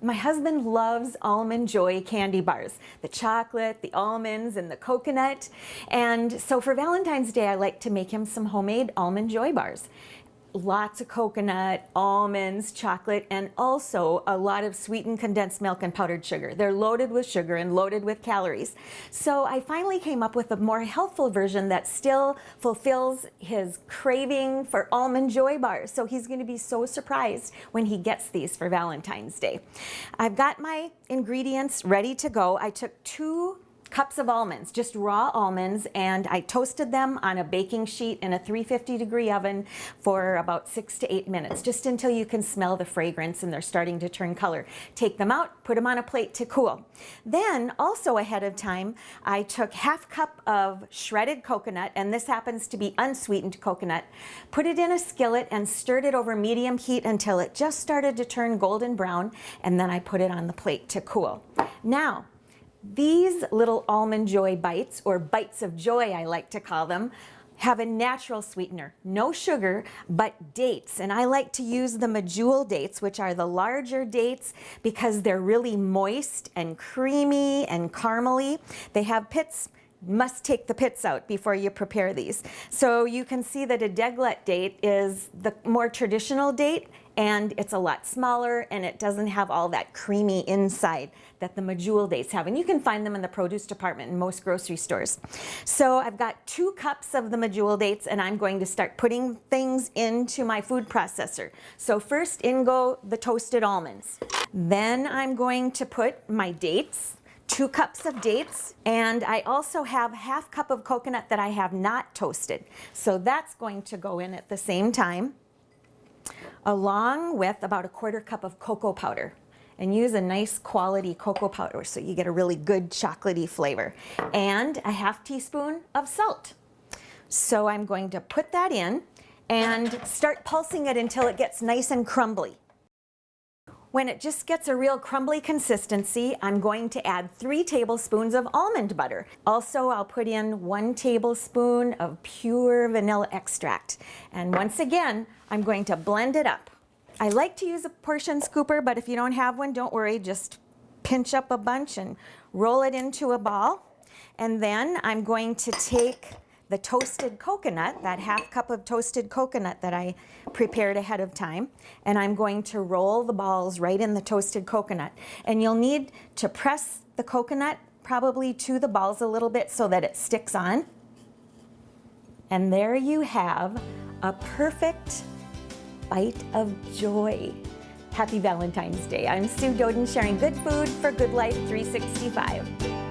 My husband loves Almond Joy candy bars, the chocolate, the almonds, and the coconut. And so for Valentine's Day, I like to make him some homemade Almond Joy bars lots of coconut, almonds, chocolate, and also a lot of sweetened condensed milk and powdered sugar. They're loaded with sugar and loaded with calories. So I finally came up with a more healthful version that still fulfills his craving for almond joy bars. So he's gonna be so surprised when he gets these for Valentine's Day. I've got my ingredients ready to go. I took two cups of almonds, just raw almonds, and I toasted them on a baking sheet in a 350 degree oven for about six to eight minutes, just until you can smell the fragrance and they're starting to turn color. Take them out, put them on a plate to cool. Then, also ahead of time, I took half cup of shredded coconut, and this happens to be unsweetened coconut, put it in a skillet and stirred it over medium heat until it just started to turn golden brown, and then I put it on the plate to cool. Now, these little Almond Joy bites, or bites of joy I like to call them, have a natural sweetener, no sugar, but dates. And I like to use the Medjool dates, which are the larger dates because they're really moist and creamy and caramely. They have pits, must take the pits out before you prepare these. So you can see that a deglet date is the more traditional date and it's a lot smaller and it doesn't have all that creamy inside that the Medjool dates have. And you can find them in the produce department in most grocery stores. So I've got two cups of the Medjool dates and I'm going to start putting things into my food processor. So first in go the toasted almonds. Then I'm going to put my dates two cups of dates and I also have half cup of coconut that I have not toasted. So that's going to go in at the same time along with about a quarter cup of cocoa powder and use a nice quality cocoa powder so you get a really good chocolatey flavor and a half teaspoon of salt. So I'm going to put that in and start pulsing it until it gets nice and crumbly. When it just gets a real crumbly consistency, I'm going to add three tablespoons of almond butter. Also, I'll put in one tablespoon of pure vanilla extract. And once again, I'm going to blend it up. I like to use a portion scooper, but if you don't have one, don't worry, just pinch up a bunch and roll it into a ball. And then I'm going to take the toasted coconut, that half cup of toasted coconut that I prepared ahead of time, and I'm going to roll the balls right in the toasted coconut. And you'll need to press the coconut probably to the balls a little bit so that it sticks on. And there you have a perfect bite of joy. Happy Valentine's Day. I'm Sue Doeden sharing good food for Good Life 365.